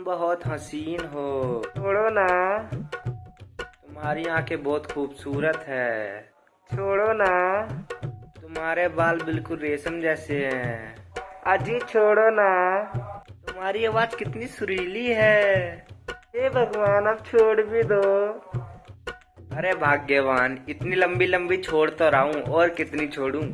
तुम बहुत हसीन हो। छोड़ो ना। तुम्हारी आँखें बहुत खूबसूरत है। छोड़ो ना। तुम्हारे बाल बिल्कुल रेशम जैसे हैं। अजी, छोड़ो ना। तुम्हारी आवाज़ कितनी सुरीली है। हे भगवान, अब छोड़ भी दो। अरे भाग्यवान, इतनी लंबी लंबी छोड़ तो रहा हूँ, और कितनी छोड़ूं?